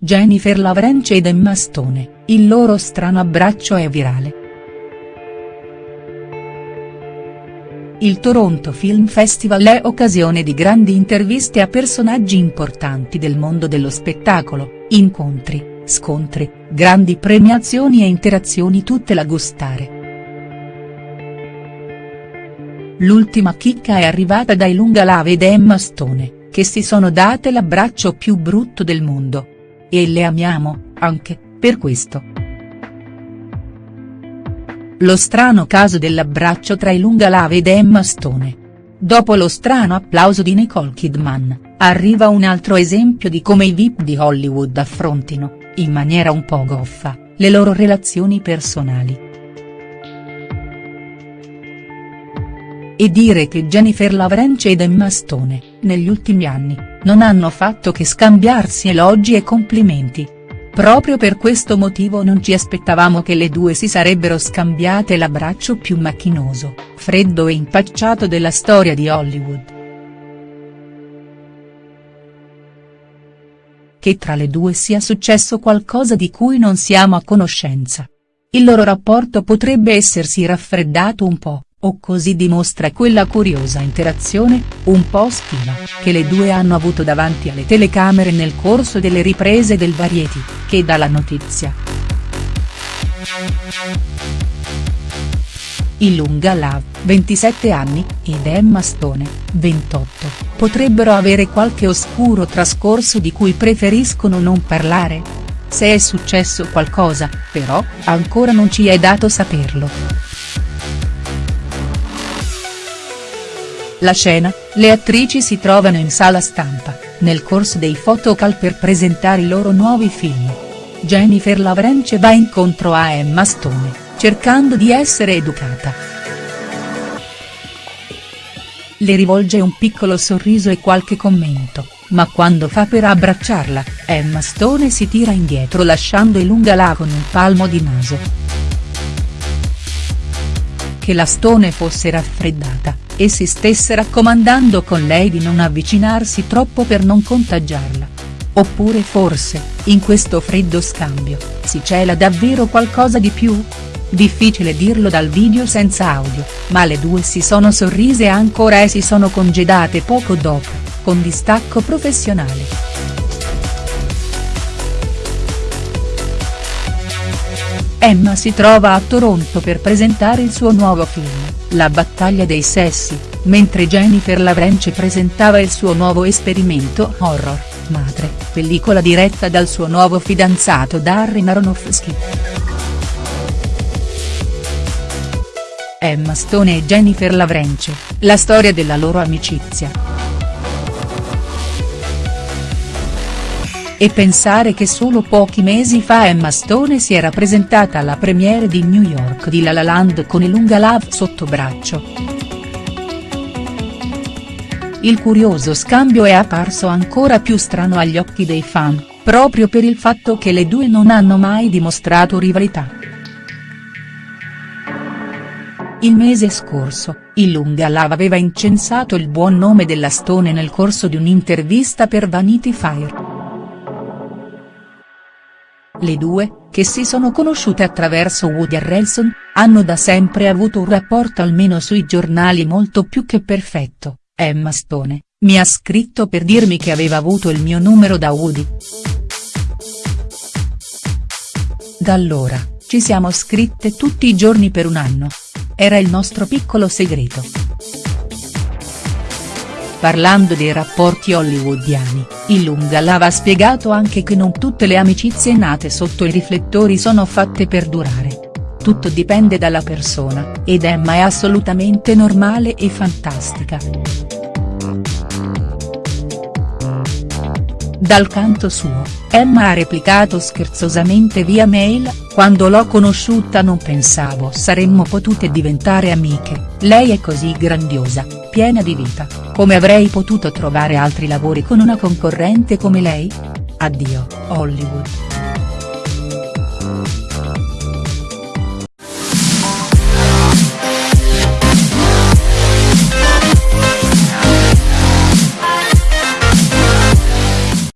Jennifer Lawrence ed Emma Stone, il loro strano abbraccio è virale. Il Toronto Film Festival è occasione di grandi interviste a personaggi importanti del mondo dello spettacolo, incontri, scontri, grandi premiazioni e interazioni tutte da gustare. L'ultima chicca è arrivata dai Lungalave ed Emma Stone, che si sono date l'abbraccio più brutto del mondo. E le amiamo, anche, per questo. Lo strano caso dell'abbraccio tra i Lungalave ed Emma Stone. Dopo lo strano applauso di Nicole Kidman, arriva un altro esempio di come i VIP di Hollywood affrontino, in maniera un po' goffa, le loro relazioni personali. E dire che Jennifer Lawrence ed Emma Stone, negli ultimi anni, non hanno fatto che scambiarsi elogi e complimenti. Proprio per questo motivo non ci aspettavamo che le due si sarebbero scambiate l'abbraccio più macchinoso, freddo e impacciato della storia di Hollywood. Che tra le due sia successo qualcosa di cui non siamo a conoscenza. Il loro rapporto potrebbe essersi raffreddato un po', o così dimostra quella curiosa interazione, un po' schiva, che le due hanno avuto davanti alle telecamere nel corso delle riprese del Variety, che dà la notizia. Ilunga Love, 27 anni, ed Emma Stone, 28, potrebbero avere qualche oscuro trascorso di cui preferiscono non parlare? Se è successo qualcosa, però, ancora non ci è dato saperlo. La scena, le attrici si trovano in sala stampa, nel corso dei photocall per presentare i loro nuovi film. Jennifer Lawrence va incontro a Emma Stone, cercando di essere educata. Le rivolge un piccolo sorriso e qualche commento, ma quando fa per abbracciarla, Emma Stone si tira indietro lasciando Ilunga con un palmo di naso. Che la Stone fosse raffreddata, e si stesse raccomandando con lei di non avvicinarsi troppo per non contagiarla. Oppure forse, in questo freddo scambio, si cela davvero qualcosa di più? Difficile dirlo dal video senza audio, ma le due si sono sorrise ancora e si sono congedate poco dopo, con distacco professionale. Emma si trova a Toronto per presentare il suo nuovo film. La battaglia dei sessi, mentre Jennifer Lawrence presentava il suo nuovo esperimento horror, Madre, pellicola diretta dal suo nuovo fidanzato Darren Aronofsky. Emma Stone e Jennifer Lawrence, la storia della loro amicizia. E pensare che solo pochi mesi fa Emma Stone si era presentata alla premiere di New York di La La Land con Ilunga Love sotto braccio. Il curioso scambio è apparso ancora più strano agli occhi dei fan, proprio per il fatto che le due non hanno mai dimostrato rivalità. Il mese scorso, Ilunga Love aveva incensato il buon nome della Stone nel corso di un'intervista per Vanity Fair. Le due, che si sono conosciute attraverso Woody Harrelson, hanno da sempre avuto un rapporto almeno sui giornali molto più che perfetto, Emma Stone, mi ha scritto per dirmi che aveva avuto il mio numero da Woody. Da allora, ci siamo scritte tutti i giorni per un anno. Era il nostro piccolo segreto. Parlando dei rapporti hollywoodiani, Ilunga Lava ha spiegato anche che non tutte le amicizie nate sotto i riflettori sono fatte per durare. Tutto dipende dalla persona, ed Emma è assolutamente normale e fantastica. Dal canto suo, Emma ha replicato scherzosamente via mail, quando l'ho conosciuta non pensavo saremmo potute diventare amiche, lei è così grandiosa, piena di vita, come avrei potuto trovare altri lavori con una concorrente come lei? Addio, Hollywood.